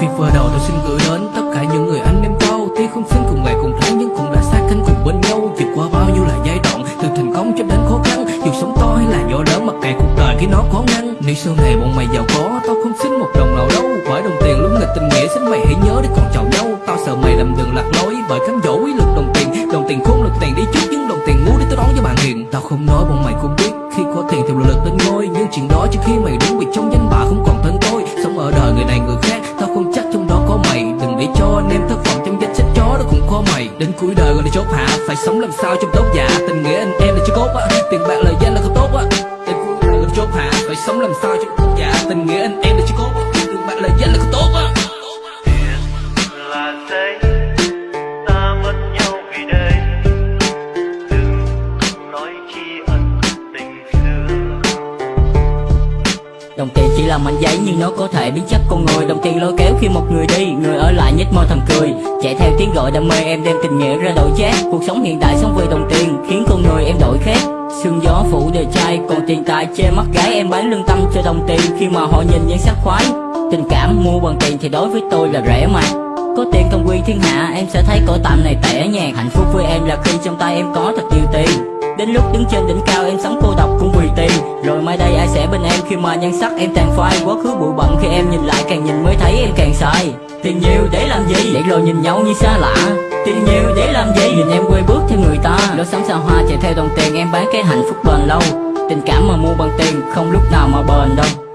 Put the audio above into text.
Vì vừa đầu tôi xin gửi đến tất cả những người anh em cao Tuy không xứng cùng ngày cùng tháng, nhưng cũng đã sát cánh cùng bên nhau. Vượt qua bao nhiêu là giai đoạn, từ thành công cho đến khó khăn. Dù sống to hay là nhỏ lớn mặc kệ cuộc đời khi nó khó ngăn Nếu sau này bọn mày giàu có, tao không xin một đồng nào đâu. Bởi đồng tiền lúc nghịch tình nghĩa, xin mày hãy nhớ để còn chào nhau. Tao sợ mày làm đường lạc lối, bởi cám dỗ quý lực đồng tiền. Đồng tiền khôn lực tiền đi trước, nhưng đồng tiền ngu để tao đón với bạn hiền. Tao không nói bọn mày cũng biết anh em thất vọng trong danh sách chó đó cũng khó mày. Đến cuối đời rồi đi chốt hạ, Phải sống làm sao trong tốt dạ Tình nghĩa anh em là chưa cốt á Tiền bạc lời danh là không tốt á Đến cuối đời rồi đi chốt hạ, Phải sống làm sao trong tốt dạ Tình nghĩa anh em là Đồng tiền chỉ là mảnh giấy nhưng nó có thể biến chất con người. Đồng tiền lôi kéo khi một người đi, Người ở lại nhếch môi thầm cười. Chạy theo tiếng gọi đam mê, em đem tình nghĩa ra đổi chát. Cuộc sống hiện đại sống vì đồng tiền, Khiến con người em đổi khác. Sương gió phủ đời trai, Còn tiền tài che mắt gái. Em bán lương tâm cho đồng tiền, Khi mà họ nhìn nhan sắc khoái. Tình cảm mua bằng tiền thì đối với tôi là rẻ mà. Có tiền công quy thiên hạ, em sẽ thấy cõi tạm này tẻ nhạt. Hạnh phúc với em là khi trong tay em có thật nhiều tiền. Đến lúc đứng trên đỉnh cao, em sống cô độc cũng mai đây ai sẽ bên em khi mà nhan sắc em tàn phai Quá khứ bụi bặm khi em nhìn lại càng nhìn mới thấy em càng sai. Tiền nhiều để làm gì? Để rồi nhìn nhau như xa lạ. Tiền nhiều để làm gì? Nhìn em quay bước theo người ta. Lối sống xa hoa chạy theo đồng tiền, em bán cái hạnh phúc bền lâu. Tình cảm mà mua bằng tiền không lúc nào mà bền đâu.